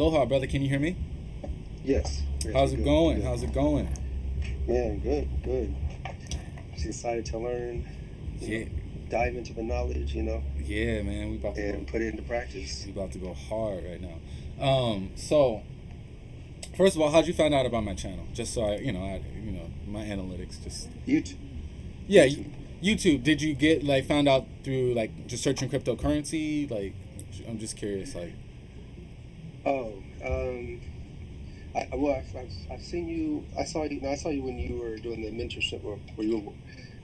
Aloha, brother. Can you hear me? Yes. yes How's it good, going? good. How's it going? Man, good, good. Just excited to learn, Yeah, know, dive into the knowledge, you know, yeah, man. We about to and go, put it into practice. we about to go hard right now. Um, so first of all, how'd you find out about my channel? Just so I, you know, I, you know, my analytics just YouTube. yeah. y- YouTube. Did you get like found out through like just searching cryptocurrency? Like, I'm just curious. Like, Oh, um, I, well, I've, I've, I've seen you. I saw you. No, I saw you when you were doing the mentorship, or where you were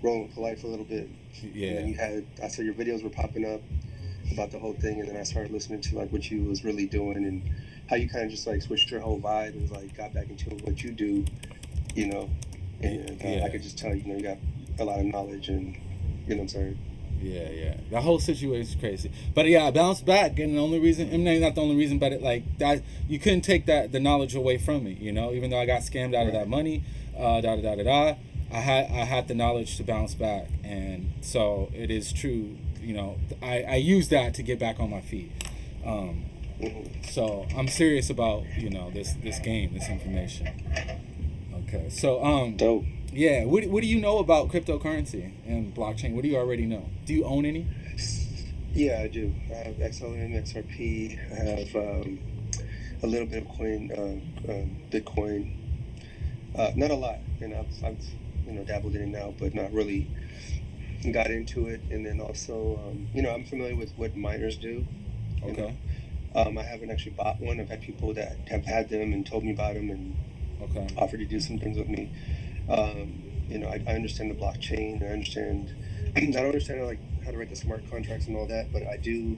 rolling for life a little bit. And yeah, you had. I saw your videos were popping up about the whole thing, and then I started listening to like what you was really doing and how you kind of just like switched your whole vibe and like got back into what you do, you know. And uh, Yeah. I could just tell you know you got a lot of knowledge and you know what I'm saying. Yeah, yeah. The whole situation is crazy. But yeah, I bounced back, and the only reason, I mean, not the only reason, but it like that you couldn't take that the knowledge away from me. You know, even though I got scammed out of that money, uh, da da da da da. I had I had the knowledge to bounce back, and so it is true. You know, I I use that to get back on my feet. Um, so I'm serious about you know this this game, this information. Okay, so um, Dope. Yeah, what what do you know about cryptocurrency and blockchain? What do you already know? Do you own any? Yeah, I do. I have XLM, XRP. I have um, a little bit of coin, uh, um, Bitcoin. Uh, not a lot, and I've, I've you know dabbled in it now, but not really got into it. And then also, um, you know, I'm familiar with what miners do. Okay, Um, I haven't actually bought one. I've had people that have had them and told me about them and okay. offered to do some things with me. Um, you know, I, I understand the blockchain. I understand. I don't understand like how to write the smart contracts and all that, but I do.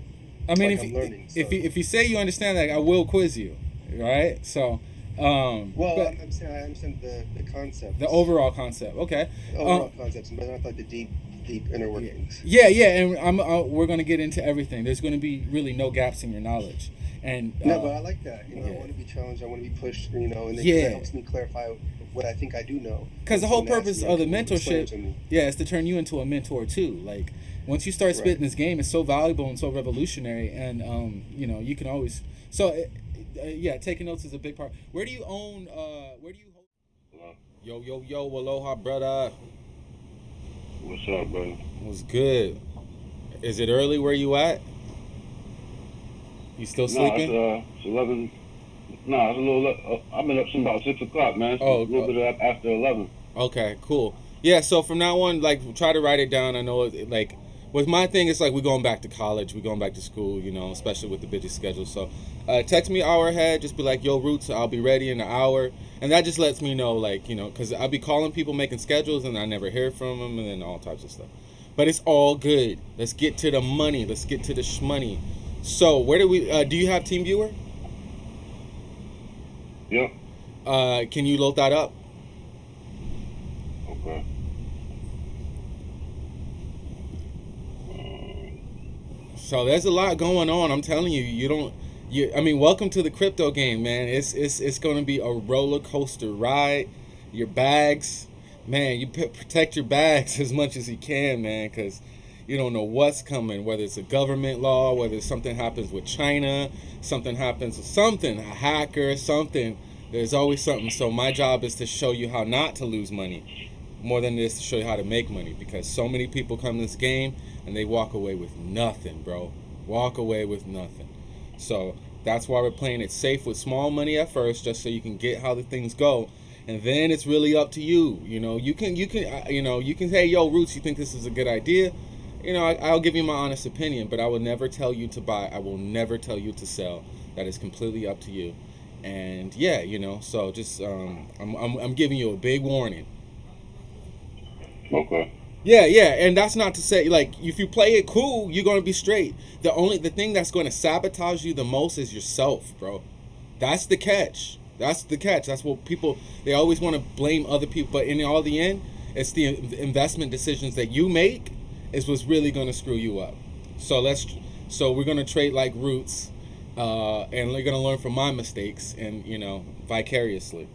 I mean, like if I'm you, learning, if so- you if you say you understand that, I will quiz you, right? So, um, Well, I'm, I'm saying I understand the the concept. the overall concept, okay? the overall um, concepts, but not like the deep deep inner workings. Yeah, yeah, and I'm uh, we're gonna get into everything. There's gonna be really no gaps in your knowledge, and uh, No, but I like that. You know, yeah. I want to be challenged. I want to be pushed. You know, and then Yeah. helps me clarify what I think I do know. because the whole purpose of the can explain it mentorship, yeah, is to turn you into a mentor too. Like once you start spitting Right. this game, it's so valuable and so revolutionary, and um, you know, you can always so. Uh, uh, yeah, taking notes is a big part. Where do you own? Uh, where do you? Hold? Yo, yo, yo, aloha, brother. What's up, bro? Was good. Is it early where you at? You still No, sleeping? it's, uh, it's 11. No, it's a little. Uh, I've been up since about 6 o'clock, man. So Oh, a little bit up after 11. Okay, cool. Yeah, so from now on, like, try to write it down. I know, it, like, with my thing, it's like we're going back to college, we're going back to school, you know, especially with the busy schedule. So, uh, text me hour ahead, just be like, yo, Roots, I'll be ready in an hour. And that just lets me know, like, you know, because I'll be calling people, making schedules, and I never hear from them, and then all types of stuff. But it's all good. Let's get to the money. Let's get to the shmoney. So, where do we, uh, do you have TeamViewer? Yep. Uh, can you load that up? Okay. So there's a lot going on. I'm telling you, you don't. You, I mean, welcome to the crypto game, man. It's it's it's going to be a roller coaster ride. Your bags, man. You p- protect your bags as much as you can, man, because you don't know what's coming. Whether it's a government law, whether something happens with China, something happens with something, a hacker, something. There's always something. So my job is to show you how not to lose money, more than this to show you how to make money. Because so many people come to this game and they walk away with nothing, bro. Walk away with nothing. So that's why we're playing it safe with small money at first, just so you can get how the things go, and then it's really up to you. You know, you can you can uh, you know you can say, "Yo, Roots, you think this is a good idea?" You know, I, I'll give you my honest opinion, but I will never tell you to buy. I will never tell you to sell. That is completely up to you. And yeah, you know, so just um, I'm, I'm I'm giving you a big warning. Okay. Yeah, yeah, and that's not to say like if you play it cool, you're gonna be straight. The only the thing that's gonna sabotage you the most is yourself, bro. That's the catch. That's the catch. That's what people they always want to blame other people, but in all the end, it's the investment decisions that you make is what's really gonna screw you up. So let's so we're gonna trade like roots, uh, and we're gonna learn from my mistakes and you know vicariously.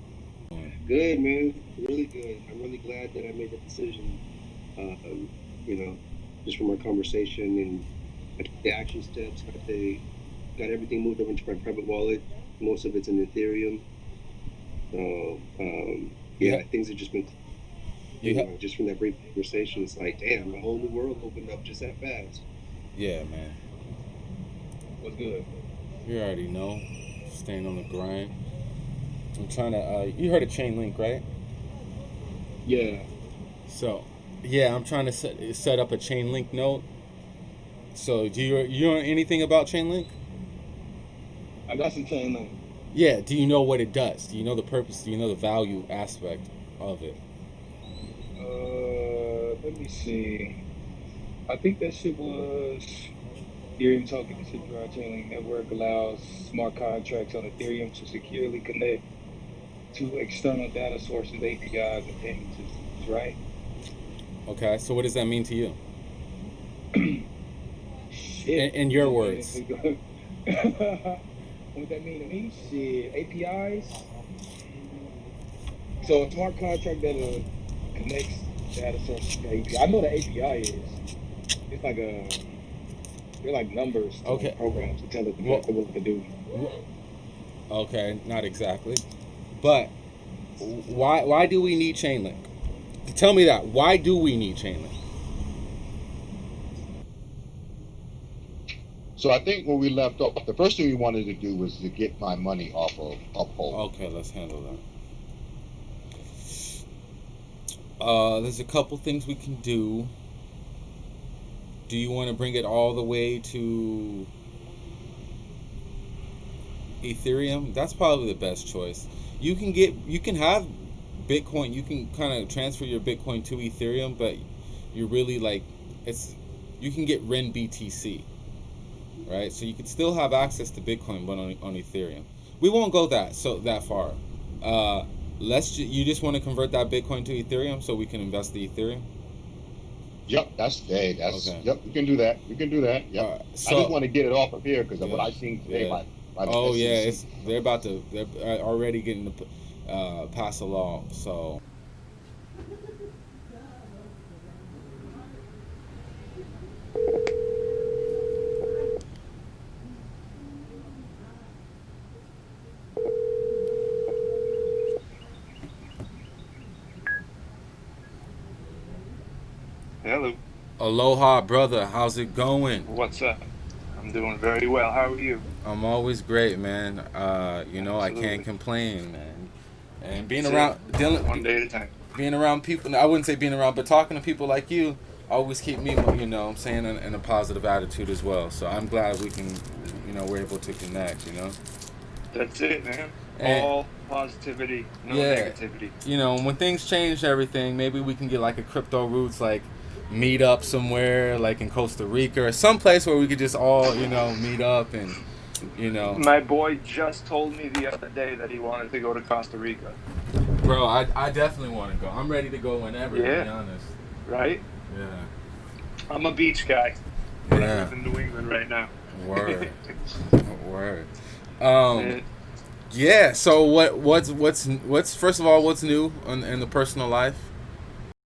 Good man, really good. I'm really glad that I made that decision. Um, you know, just from our conversation and I took the action steps, got the got everything moved over into my private wallet. most of it's in Ethereum. So um, yeah, Yeah. things have just been You you know, just from that brief conversation. It's like, damn, a whole new world opened up just that fast. Yeah, man. What's good? You already know. Staying on the grind. I'm trying to. Uh, you heard of Chainlink, right? Yeah. So, yeah, I'm trying to set set up a Chainlink node. So, do you you know anything about Chainlink? I got some Chainlink. Yeah. Do you know what it does? Do you know the purpose? Do you know the value aspect of it? Uh, let me see. I think that shit was Ethereum token. The Secure Chainlink Network allows smart contracts on Ethereum to securely connect to external data sources, APIs, and payment systems. Right? Okay. So, what does that mean to you? Shit. In, in your words. what does that mean to me? Shit. APIs. So a smart contract that connects data sources to API. I know the API is. It's like a they're like numbers to Okay. programs to tell it Well- exactly what to do. Okay, not exactly, but why why do we need Chainlink? Tell me that. Why do we need Chainlink? So I think when we left off, the first thing we wanted to do was to get my money off of Uphold. Okay, let's handle that. Uh, there's a couple things we can do. Do you want to bring it all the way to Ethereum? That's probably the best choice. You can get you can have Bitcoin. You can kind of transfer your Bitcoin to Ethereum, but you're really like it's you can get renBTC, right? So you can still have access to Bitcoin, but on, on Ethereum. We won't go that so that far. Uh, let's ju- you just want to convert that Bitcoin to Ethereum so we can invest the Ethereum. Yep, that's hey, that's Okay. yep. We can do that. We can do that. Yep. Uh, I just want to get it off of here because of what Yeah. I seen today. Yeah. By, by oh yeah, it's they're about to they're uh, already getting to uh, pass a law. So Hello. aloha, brother. How's it going? What's up? I'm doing very well. How are you? I'm always great, man. Uh, you know I can't complain, man. And being That's it. around dealing One day at a time. being around people i wouldn't say being around but talking to people like you always keep me you know i'm saying in, in a positive attitude as well so i'm glad we can you know we're able to connect you know That's it, man. And- All positivity, no Yeah. negativity. you know when things change everything maybe we can get like a crypto roots like meet up somewhere like in costa rica or someplace where we could just all you know meet up and you know My boy just told me the other day that he wanted to go to Costa Rica. bro i, I definitely want to go i'm ready to go whenever to be Yeah. honest Right? yeah I'm a beach guy. But I yeah live in New England right now. word word um Yeah. So what what's what's what's first of all what's new in, in the personal life?